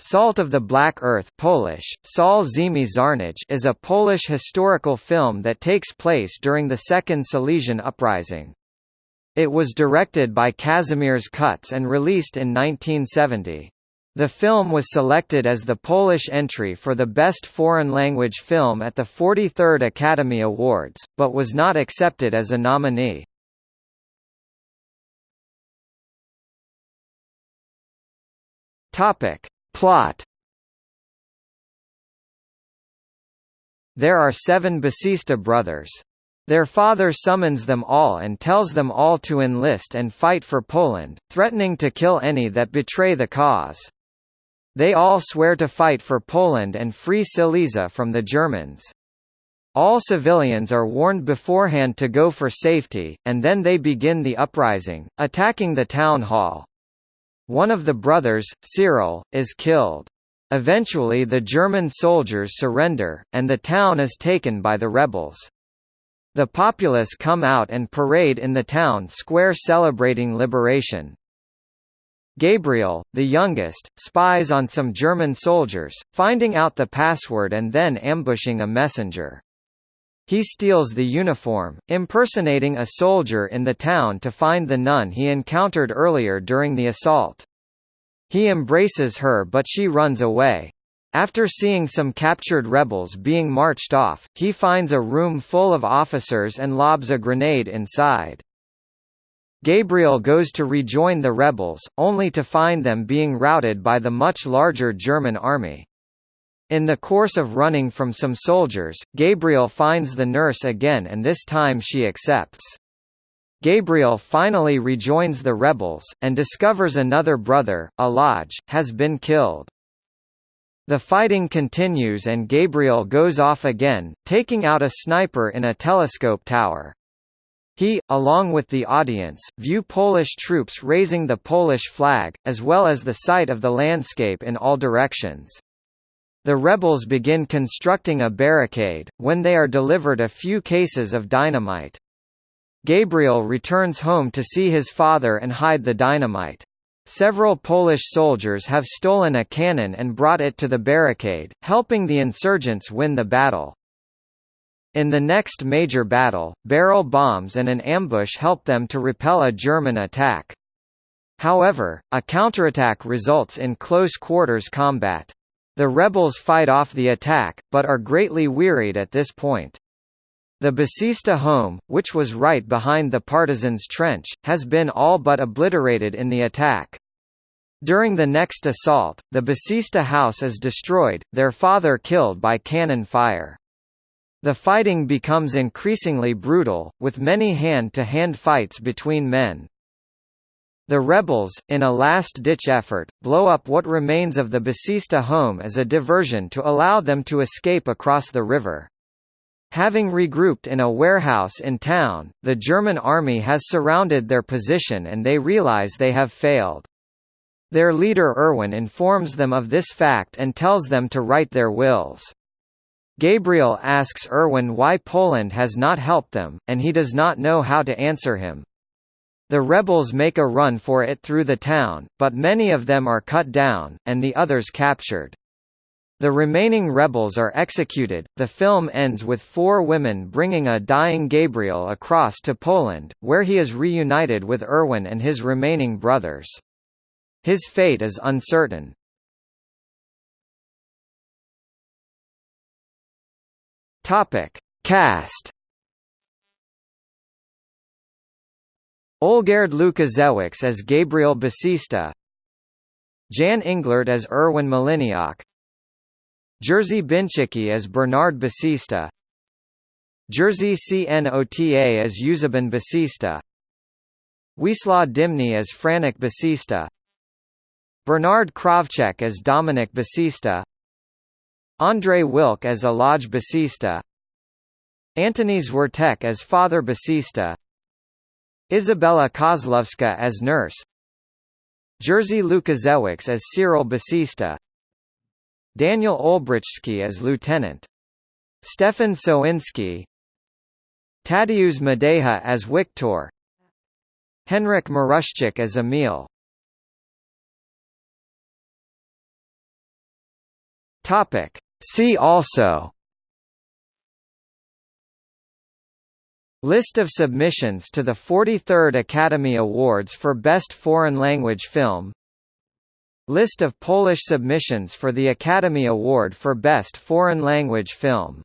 Salt of the Black Earth Polish, Sol Ziemi Czarnej is a Polish historical film that takes place during the Second Silesian Uprising. It was directed by Kazimierz Kutz and released in 1970. The film was selected as the Polish entry for the Best Foreign Language Film at the 43rd Academy Awards, but was not accepted as a nominee. Topic Plot There are seven Basista brothers. Their father summons them all and tells them all to enlist and fight for Poland, threatening to kill any that betray the cause. They all swear to fight for Poland and free Silesia from the Germans. All civilians are warned beforehand to go for safety, and then they begin the uprising, attacking the town hall. One of the brothers, Cyril, is killed. Eventually the German soldiers surrender, and the town is taken by the rebels. The populace come out and parade in the town square celebrating liberation. Gabriel, the youngest, spies on some German soldiers, finding out the password and then ambushing a messenger. He steals the uniform, impersonating a soldier in the town to find the nun he encountered earlier during the assault. He embraces her but she runs away. After seeing some captured rebels being marched off, he finds a room full of officers and lobs a grenade inside. Gabriel goes to rejoin the rebels, only to find them being routed by the much larger German army. In the course of running from some soldiers, Gabriel finds the nurse again and this time she accepts. Gabriel finally rejoins the rebels, and discovers another brother, Alaj, has been killed. The fighting continues and Gabriel goes off again, taking out a sniper in a telescope tower. He, along with the audience, view Polish troops raising the Polish flag, as well as the sight of the landscape in all directions. The rebels begin constructing a barricade, when they are delivered a few cases of dynamite. Gabriel returns home to see his father and hide the dynamite. Several Polish soldiers have stolen a cannon and brought it to the barricade, helping the insurgents win the battle. In the next major battle, barrel bombs and an ambush help them to repel a German attack. However, a counterattack results in close quarters combat. The rebels fight off the attack, but are greatly wearied at this point. The Basista home, which was right behind the partisans' trench, has been all but obliterated in the attack. During the next assault, the Basista house is destroyed, their father killed by cannon fire. The fighting becomes increasingly brutal, with many hand-to-hand -hand fights between men. The rebels, in a last-ditch effort, blow up what remains of the Basista home as a diversion to allow them to escape across the river. Having regrouped in a warehouse in town, the German army has surrounded their position and they realize they have failed. Their leader Erwin informs them of this fact and tells them to write their wills. Gabriel asks Erwin why Poland has not helped them, and he does not know how to answer him. The rebels make a run for it through the town, but many of them are cut down, and the others captured. The remaining rebels are executed. The film ends with four women bringing a dying Gabriel across to Poland, where he is reunited with Erwin and his remaining brothers. His fate is uncertain. Topic: Cast Olgierd Łukaszewicz as Gabriel Basista Jan Englert as Erwin Maliniak Jerzy Bińczycki as Bernard Basista Jerzy Cnota as Eusebin Basista Wiesław Dymny as Franek Basista Bernard Krawczyk as Dominik Basista Andrzej Wilk as Alaj Basista Antoni Zwertek as Father Basista Izabela Kozłowska as nurse. Jerzy Łukaszewicz as Cyril Basista Daniel Olbrychski as lieutenant. Stefan Sowinski Tadeusz Madeja as Wiktor Henryk Maruszczyk as Emil. Topic. See also List of submissions to the 43rd Academy Awards for Best Foreign Language Film. List of Polish submissions for the Academy Award for Best Foreign Language Film